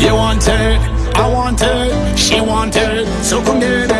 You want her, I want her, she want her So come get it.